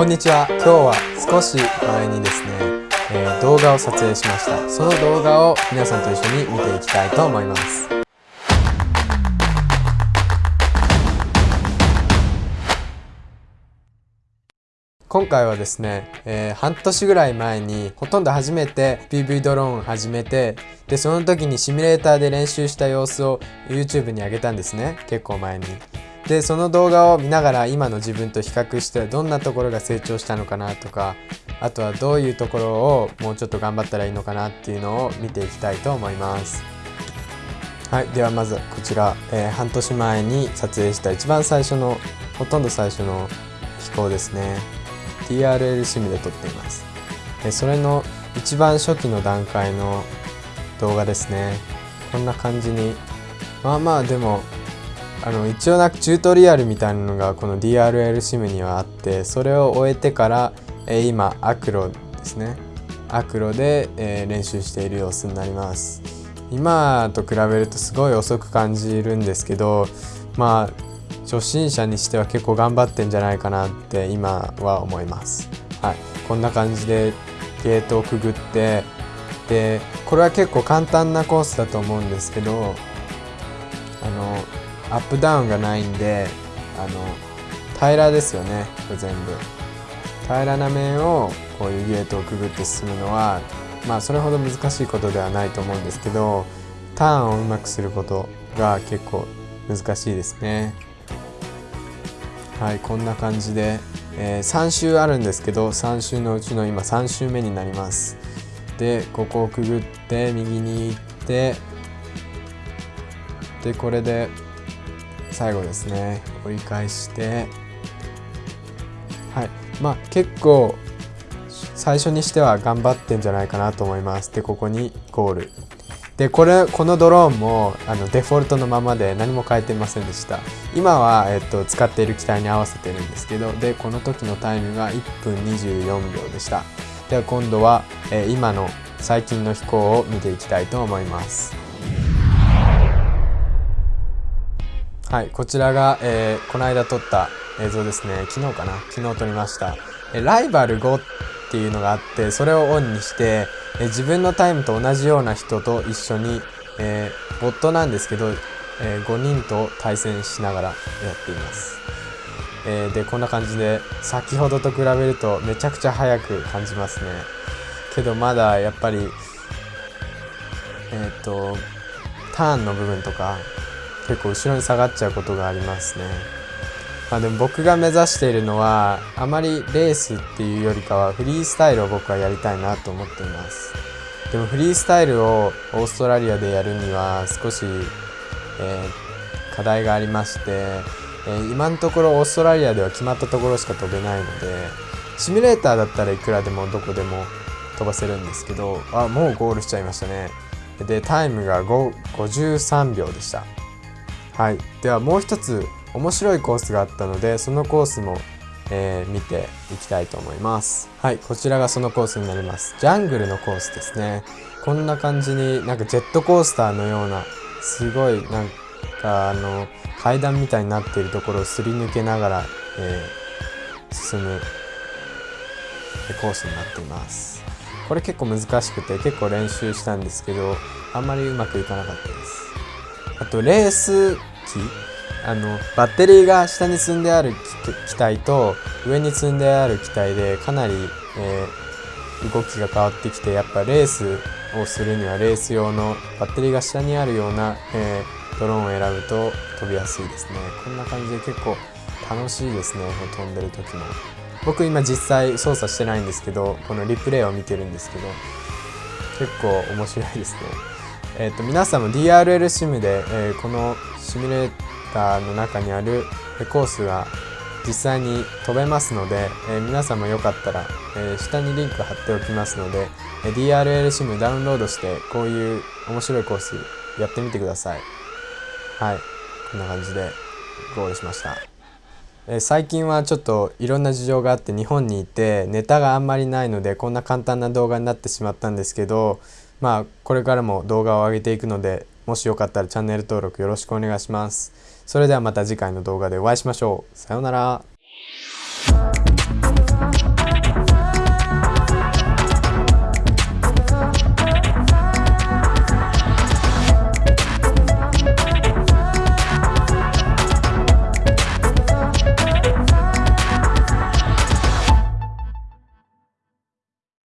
こんにちは。今日は少し前にですね、えー、動画を撮影しました。その動画を皆さんと一緒に見ていきたいと思います。今回はですね、えー、半年ぐらい前にほとんど初めて PV ドローンを始めてでその時にシミュレーターで練習した様子を YouTube に上げたんですね。結構前に。でその動画を見ながら今の自分と比較してどんなところが成長したのかなとかあとはどういうところをもうちょっと頑張ったらいいのかなっていうのを見ていきたいと思います。はいではまずこちら、えー、半年前に撮影した一番最初のほとんど最初の飛行ですね。TRL シムで撮っています。でそれの一番初期の段階の動画ですね。こんな感じにまあまあでもあの一応なんかチュートリアルみたいなのがこの DRL シムにはあってそれを終えてから、えー、今アクロですね。アクロで、えー、練習している様子になります。今と比べるとすごい遅く感じるんですけどまあ初心者にしては結構頑張ってんじゃないかなって今は思います。はい。こんな感じでゲートをくぐってでこれは結構簡単なコースだと思うんですけどあのアップダウンがないんであの平らですよねこれ全部。平らな面をこういうゲートをくぐって進むのはまあそれほど難しいことではないと思うんですけどターンをうまくすることが結構難しいですね。はいこんな感じで、えー、3周あるんですけど3周のうちの今3周目になります。でここをくぐって右に行ってでこれで最後ですね。折り返して。はい。まあ結構最初にしては頑張ってんじゃないかなと思います。でここにゴール。でこれこのドローンもあのデフォルトのままで何も変えてませんでした。今は、えっと、使っている機体に合わせてるんですけどでこの時のタイムが1分24秒でした。では今度は、え、今の最近の飛行を見ていきたいと思います。はいこちらが、えー、この間撮った映像ですね。昨日かな？昨日撮りました、えライバル5っていうのがあってそれをオンにして、え自分のタイムと同じような人と一緒に、えー、ボットなんですけど、えー、5人と対戦しながらやっています、えー、でこんな感じで先ほどと比べるとめちゃくちゃ速く感じますね。けどまだやっぱりえっ、とターンの部分とか結構後ろに下がっちゃうことがありますね。まあ、でも僕が目指しているのはあまりレースっていうよりかはフリースタイルを僕はやりたいなと思っています。でもフリースタイルをオーストラリアでやるには少し、えー、課題がありまして、えー、今のところオーストラリアでは決まったところしか飛べないのでシミュレーターだったらいくらでもどこでも飛ばせるんですけどあもうゴールしちゃいましたねでタイムが53秒でしたはい、ではもう一つ面白いコースがあったのでそのコースも、えー、見ていきたいと思います。はい。こちらがそのコースになります。ジャングルのコースですね。こんな感じになんかジェットコースターのようなすごいなんかあの階段みたいになっているところをすり抜けながら、えー、進むコースになっています。これ結構難しくて結構練習したんですけどあんまりうまくいかなかったです。あとレース機。あのバッテリーが下に積んである機体と上に積んである機体でかなり、えー、動きが変わってきてやっぱレースをするにはレース用のバッテリーが下にあるような、えー、ドローンを選ぶと飛びやすいですね。こんな感じで結構楽しいですね飛んでる時も。僕今実際操作してないんですけどこのリプレイを見てるんですけど結構面白いですね。えーと、皆さんも DRL シムで、えー、このシミュレーターの中にあるコースが実際に飛べますので、えー、皆さんもよかったら、えー、下にリンク貼っておきますので、え DRL シムダウンロードしてこういう面白いコースやってみてください。はい。こんな感じでゴールしました、え最近はちょっといろんな事情があって日本にいてネタがあんまりないのでこんな簡単な動画になってしまったんですけどまあこれからも動画を上げていくのでもしよかったらチャンネル登録よろしくお願いします。それではまた次回の動画でお会いしましょう。さようなら。